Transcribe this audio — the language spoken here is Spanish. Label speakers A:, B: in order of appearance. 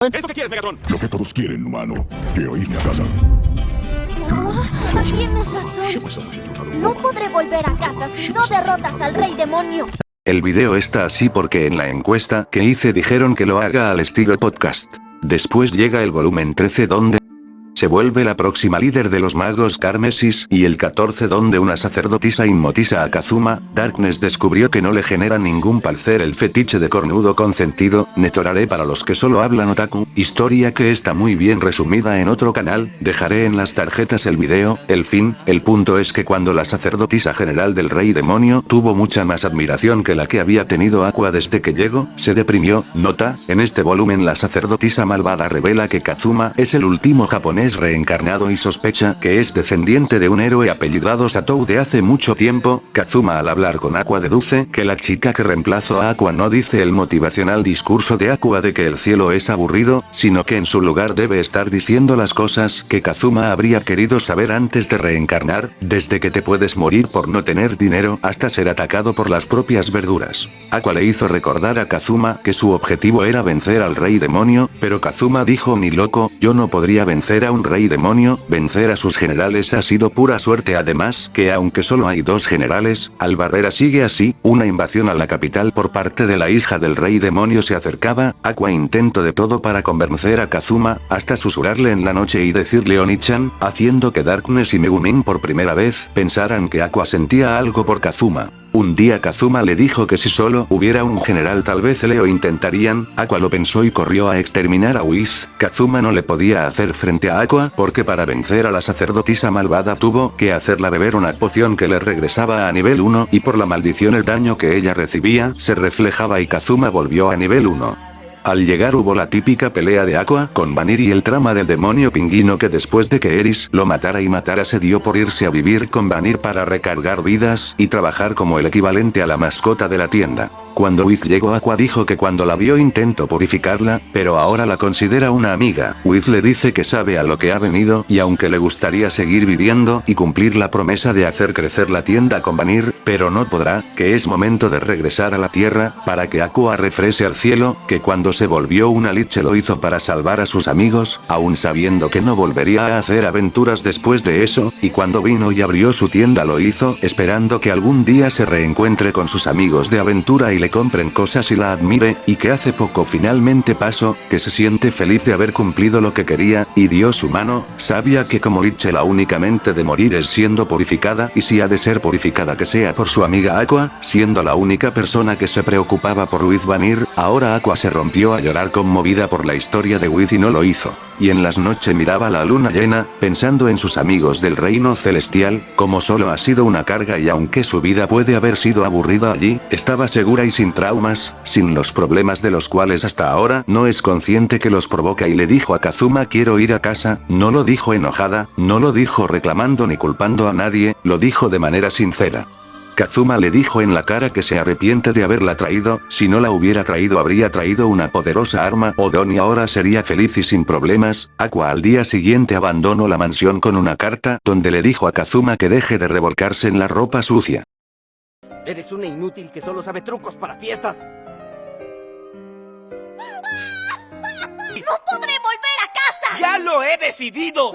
A: ¿Qué es lo que quieres, Megatron?
B: Lo que todos quieren, humano. Quiero irme a casa.
C: Tienes razón. No podré volver a casa si no derrotas al rey demonio.
D: El video está así porque en la encuesta que hice dijeron que lo haga al estilo podcast. Después llega el volumen 13 donde se vuelve la próxima líder de los magos Carmesis y el 14 donde una sacerdotisa inmotiza a Kazuma, Darkness descubrió que no le genera ningún placer el fetiche de cornudo consentido, netoraré para los que solo hablan otaku, historia que está muy bien resumida en otro canal, dejaré en las tarjetas el video, el fin, el punto es que cuando la sacerdotisa general del rey demonio tuvo mucha más admiración que la que había tenido Aqua desde que llegó, se deprimió, nota, en este volumen la sacerdotisa malvada revela que Kazuma es el último japonés reencarnado y sospecha que es descendiente de un héroe apellidado Satou de hace mucho tiempo, Kazuma al hablar con Aqua deduce que la chica que reemplazó a Aqua no dice el motivacional discurso de Aqua de que el cielo es aburrido, sino que en su lugar debe estar diciendo las cosas que Kazuma habría querido saber antes de reencarnar, desde que te puedes morir por no tener dinero hasta ser atacado por las propias verduras. Aqua le hizo recordar a Kazuma que su objetivo era vencer al rey demonio, pero Kazuma dijo ni loco, yo no podría vencer a un rey demonio, vencer a sus generales ha sido pura suerte además, que aunque solo hay dos generales, Albarrera sigue así, una invasión a la capital por parte de la hija del rey demonio se acercaba, Aqua intento de todo para convencer a Kazuma, hasta susurrarle en la noche y decirle Onichan, haciendo que Darkness y Megumin por primera vez pensaran que Aqua sentía algo por Kazuma. Un día Kazuma le dijo que si solo hubiera un general tal vez Leo intentarían, Aqua lo pensó y corrió a exterminar a Wiz, Kazuma no le podía hacer frente a Aqua porque para vencer a la sacerdotisa malvada tuvo que hacerla beber una poción que le regresaba a nivel 1 y por la maldición el daño que ella recibía se reflejaba y Kazuma volvió a nivel 1. Al llegar hubo la típica pelea de Aqua con Vanir y el trama del demonio pingüino que después de que Eris lo matara y matara se dio por irse a vivir con Vanir para recargar vidas y trabajar como el equivalente a la mascota de la tienda. Cuando Wiz llegó Aqua dijo que cuando la vio intentó purificarla, pero ahora la considera una amiga. Wiz le dice que sabe a lo que ha venido y aunque le gustaría seguir viviendo y cumplir la promesa de hacer crecer la tienda con Vanir, pero no podrá, que es momento de regresar a la tierra, para que Aqua refrese al cielo, que cuando se volvió una liche lo hizo para salvar a sus amigos, aún sabiendo que no volvería a hacer aventuras después de eso, y cuando vino y abrió su tienda lo hizo, esperando que algún día se reencuentre con sus amigos de aventura y le compren cosas y la admire, y que hace poco finalmente pasó, que se siente feliz de haber cumplido lo que quería, y dio su mano, sabía que como Liche la únicamente de morir es siendo purificada y si ha de ser purificada que sea por su amiga Aqua, siendo la única persona que se preocupaba por Wiz Vanir, ahora Aqua se rompió a llorar conmovida por la historia de Wiz y no lo hizo. Y en las noches miraba la luna llena, pensando en sus amigos del reino celestial, como solo ha sido una carga y aunque su vida puede haber sido aburrida allí, estaba segura y sin traumas, sin los problemas de los cuales hasta ahora no es consciente que los provoca y le dijo a Kazuma quiero ir a casa, no lo dijo enojada, no lo dijo reclamando ni culpando a nadie, lo dijo de manera sincera. Kazuma le dijo en la cara que se arrepiente de haberla traído, si no la hubiera traído habría traído una poderosa arma o Donnie ahora sería feliz y sin problemas, Aqua al día siguiente abandonó la mansión con una carta donde le dijo a Kazuma que deje de revolcarse en la ropa sucia.
E: Eres una inútil que solo sabe trucos para fiestas.
C: ¡No podré volver a casa!
E: ¡Ya lo he decidido!